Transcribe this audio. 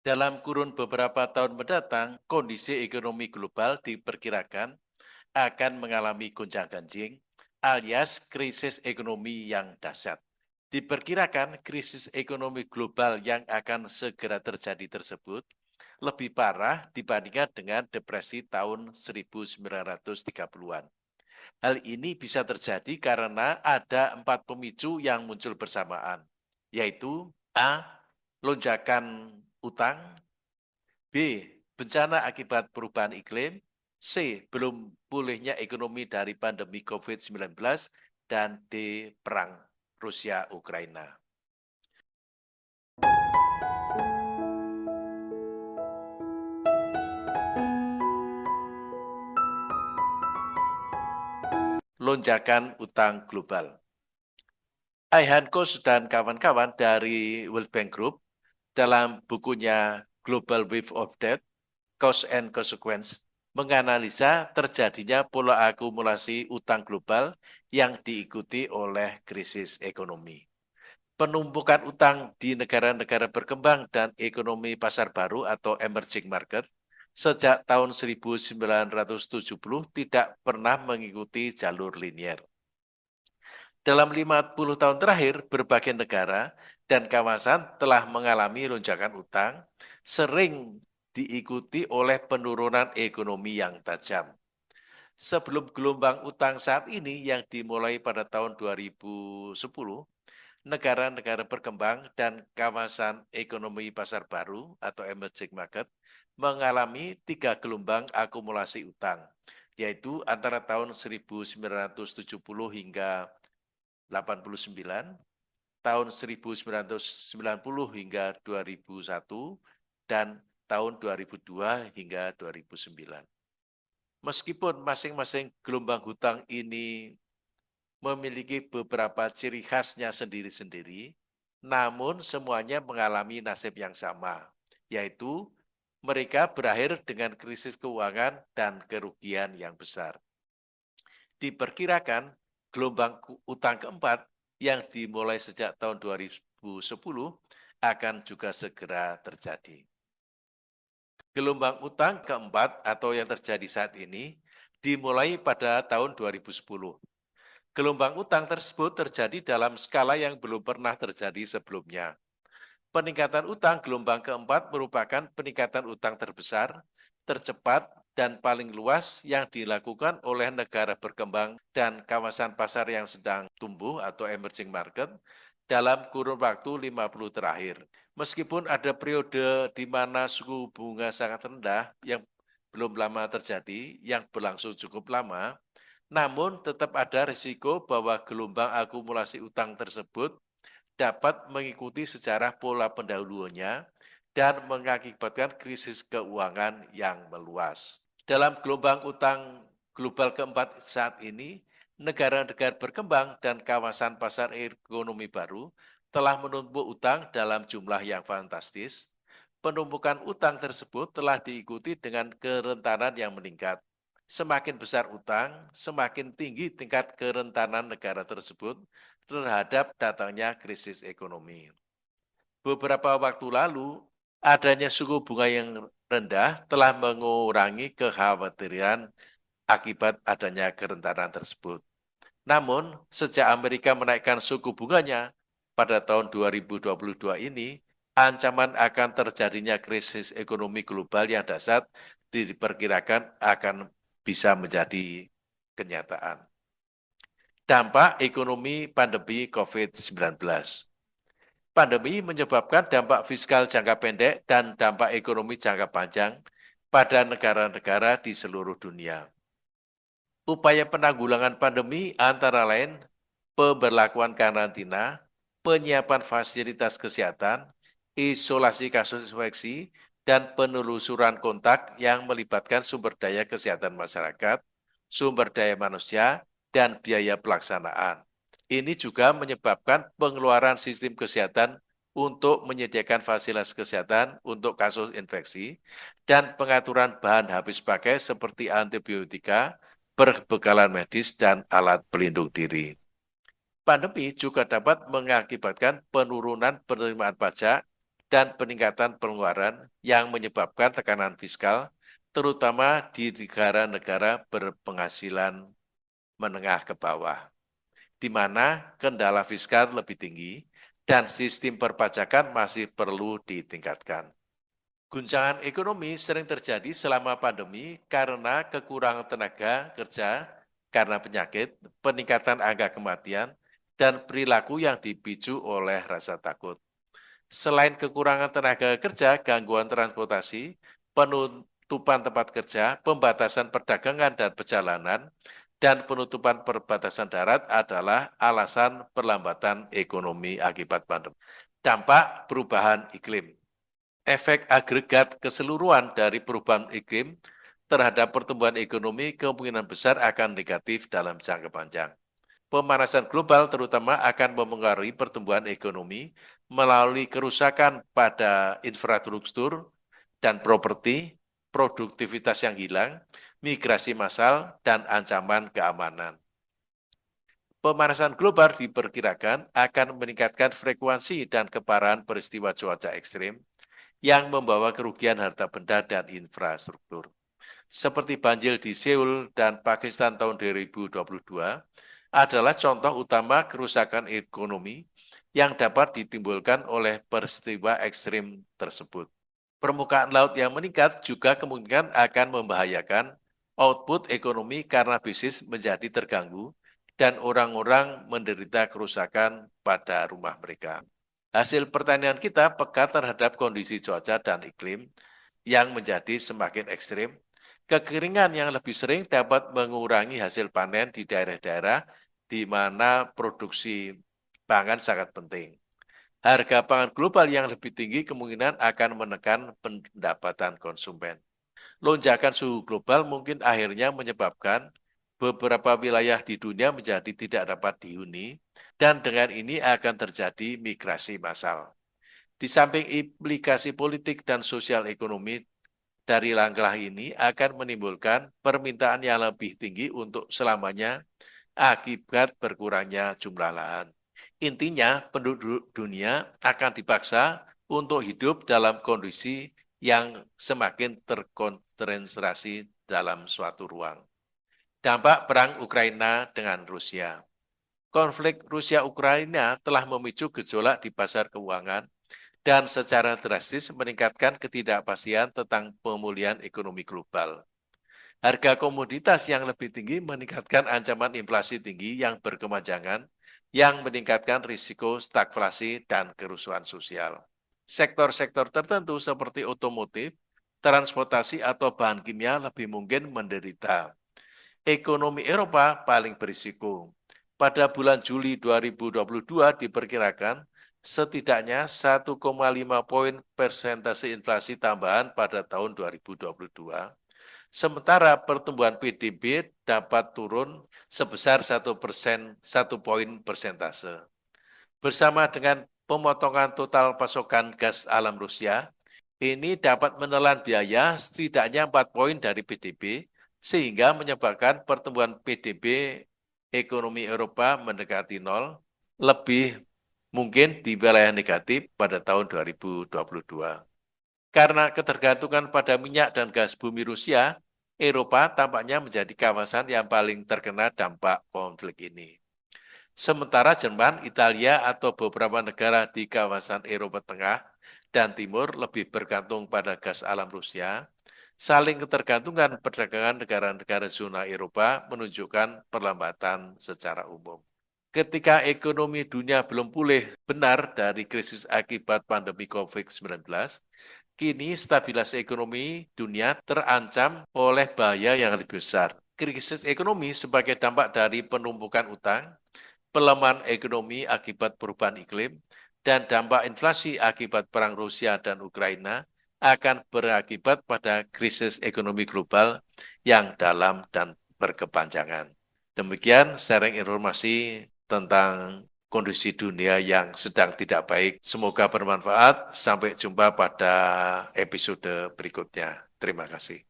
Dalam kurun beberapa tahun mendatang, kondisi ekonomi global diperkirakan akan mengalami gonjang-ganjing alias krisis ekonomi yang dahsyat. Diperkirakan krisis ekonomi global yang akan segera terjadi tersebut lebih parah dibandingkan dengan depresi tahun 1930-an. Hal ini bisa terjadi karena ada empat pemicu yang muncul bersamaan, yaitu A. Lonjakan utang, B. Bencana akibat perubahan iklim, C. Belum pulihnya ekonomi dari pandemi COVID-19, dan D. Perang Rusia-Ukraina. lonjakan utang global. Aihan Kos dan kawan-kawan dari World Bank Group dalam bukunya Global Wave of Debt, Cost and Consequence, menganalisa terjadinya pola akumulasi utang global yang diikuti oleh krisis ekonomi. Penumpukan utang di negara-negara berkembang dan ekonomi pasar baru atau emerging market sejak tahun 1970 tidak pernah mengikuti jalur linier. Dalam 50 tahun terakhir, berbagai negara dan kawasan telah mengalami lonjakan utang, sering diikuti oleh penurunan ekonomi yang tajam. Sebelum gelombang utang saat ini yang dimulai pada tahun 2010, negara-negara berkembang dan kawasan ekonomi pasar baru atau emerging market mengalami tiga gelombang akumulasi utang, yaitu antara tahun 1970 hingga 89, tahun 1990 hingga 2001, dan tahun 2002 hingga 2009. Meskipun masing-masing gelombang hutang ini memiliki beberapa ciri khasnya sendiri-sendiri, namun semuanya mengalami nasib yang sama, yaitu mereka berakhir dengan krisis keuangan dan kerugian yang besar. Diperkirakan gelombang utang keempat yang dimulai sejak tahun 2010 akan juga segera terjadi. Gelombang utang keempat atau yang terjadi saat ini dimulai pada tahun 2010. Gelombang utang tersebut terjadi dalam skala yang belum pernah terjadi sebelumnya Peningkatan utang gelombang keempat merupakan peningkatan utang terbesar, tercepat, dan paling luas yang dilakukan oleh negara berkembang dan kawasan pasar yang sedang tumbuh atau emerging market dalam kurun waktu 50 terakhir. Meskipun ada periode di mana suku bunga sangat rendah yang belum lama terjadi, yang berlangsung cukup lama, namun tetap ada risiko bahwa gelombang akumulasi utang tersebut dapat mengikuti sejarah pola pendahulunya dan mengakibatkan krisis keuangan yang meluas. Dalam gelombang utang global keempat saat ini, negara-negara berkembang dan kawasan pasar ekonomi baru telah menumpuk utang dalam jumlah yang fantastis. Penumpukan utang tersebut telah diikuti dengan kerentanan yang meningkat. Semakin besar utang, semakin tinggi tingkat kerentanan negara tersebut terhadap datangnya krisis ekonomi. Beberapa waktu lalu, adanya suku bunga yang rendah telah mengurangi kekhawatiran akibat adanya kerentanan tersebut. Namun, sejak Amerika menaikkan suku bunganya pada tahun 2022 ini, ancaman akan terjadinya krisis ekonomi global yang dasar diperkirakan akan bisa menjadi kenyataan dampak ekonomi pandemi COVID-19. Pandemi menyebabkan dampak fiskal jangka pendek dan dampak ekonomi jangka panjang pada negara-negara di seluruh dunia. Upaya penanggulangan pandemi antara lain pemberlakuan karantina, penyiapan fasilitas kesehatan, isolasi kasus infeksi, dan penelusuran kontak yang melibatkan sumber daya kesehatan masyarakat, sumber daya manusia, dan biaya pelaksanaan. Ini juga menyebabkan pengeluaran sistem kesehatan untuk menyediakan fasilitas kesehatan untuk kasus infeksi dan pengaturan bahan habis pakai seperti antibiotika, perbekalan medis, dan alat pelindung diri. Pandemi juga dapat mengakibatkan penurunan penerimaan pajak dan peningkatan pengeluaran yang menyebabkan tekanan fiskal, terutama di negara-negara berpenghasilan menengah ke bawah, di mana kendala fiskal lebih tinggi dan sistem perpajakan masih perlu ditingkatkan. Guncangan ekonomi sering terjadi selama pandemi karena kekurangan tenaga kerja, karena penyakit, peningkatan angka kematian, dan perilaku yang dipicu oleh rasa takut. Selain kekurangan tenaga kerja, gangguan transportasi, penutupan tempat kerja, pembatasan perdagangan dan perjalanan, dan penutupan perbatasan darat adalah alasan perlambatan ekonomi akibat pandemi. Dampak perubahan iklim efek agregat keseluruhan dari perubahan iklim terhadap pertumbuhan ekonomi kemungkinan besar akan negatif dalam jangka panjang. Pemanasan global terutama akan memengaruhi pertumbuhan ekonomi melalui kerusakan pada infrastruktur dan properti, produktivitas yang hilang, migrasi massal, dan ancaman keamanan. Pemanasan global diperkirakan akan meningkatkan frekuensi dan keparahan peristiwa cuaca ekstrim, yang membawa kerugian harta benda dan infrastruktur. Seperti banjir di Seoul dan Pakistan tahun 2022 adalah contoh utama kerusakan ekonomi yang dapat ditimbulkan oleh peristiwa ekstrim tersebut. Permukaan laut yang meningkat juga kemungkinan akan membahayakan output ekonomi karena bisnis menjadi terganggu dan orang-orang menderita kerusakan pada rumah mereka. Hasil pertanian kita peka terhadap kondisi cuaca dan iklim yang menjadi semakin ekstrim. Kekeringan yang lebih sering dapat mengurangi hasil panen di daerah-daerah di mana produksi pangan sangat penting. Harga pangan global yang lebih tinggi kemungkinan akan menekan pendapatan konsumen. Lonjakan suhu global mungkin akhirnya menyebabkan beberapa wilayah di dunia menjadi tidak dapat dihuni, dan dengan ini akan terjadi migrasi massal. Di samping implikasi politik dan sosial ekonomi dari langkah ini akan menimbulkan permintaan yang lebih tinggi untuk selamanya akibat berkurangnya jumlah lahan. Intinya, penduduk dunia akan dipaksa untuk hidup dalam kondisi yang semakin terkonsentrasi dalam suatu ruang. Dampak perang Ukraina dengan Rusia. Konflik Rusia-Ukraina telah memicu gejolak di pasar keuangan dan secara drastis meningkatkan ketidakpastian tentang pemulihan ekonomi global. Harga komoditas yang lebih tinggi meningkatkan ancaman inflasi tinggi yang berkemanjangan yang meningkatkan risiko stagflasi dan kerusuhan sosial. Sektor-sektor tertentu seperti otomotif, transportasi, atau bahan kimia lebih mungkin menderita ekonomi Eropa paling berisiko. Pada bulan Juli 2022 diperkirakan setidaknya 1,5 poin persentase inflasi tambahan pada tahun 2022. Sementara pertumbuhan PDB dapat turun sebesar 1 persen, 1 poin persentase. Bersama dengan pemotongan total pasokan gas alam Rusia, ini dapat menelan biaya setidaknya 4 poin dari PDB sehingga menyebabkan pertumbuhan PDB ekonomi Eropa mendekati nol, lebih mungkin di wilayah negatif pada tahun 2022. Karena ketergantungan pada minyak dan gas bumi Rusia, Eropa tampaknya menjadi kawasan yang paling terkena dampak konflik ini. Sementara Jerman, Italia, atau beberapa negara di kawasan Eropa Tengah dan Timur lebih bergantung pada gas alam Rusia, saling ketergantungan perdagangan negara-negara zona Eropa menunjukkan perlambatan secara umum. Ketika ekonomi dunia belum pulih benar dari krisis akibat pandemi COVID-19, kini stabilitas ekonomi dunia terancam oleh bahaya yang lebih besar. Krisis ekonomi sebagai dampak dari penumpukan utang, pelemahan ekonomi akibat perubahan iklim, dan dampak inflasi akibat perang Rusia dan Ukraina akan berakibat pada krisis ekonomi global yang dalam dan berkepanjangan. Demikian sharing informasi tentang kondisi dunia yang sedang tidak baik. Semoga bermanfaat. Sampai jumpa pada episode berikutnya. Terima kasih.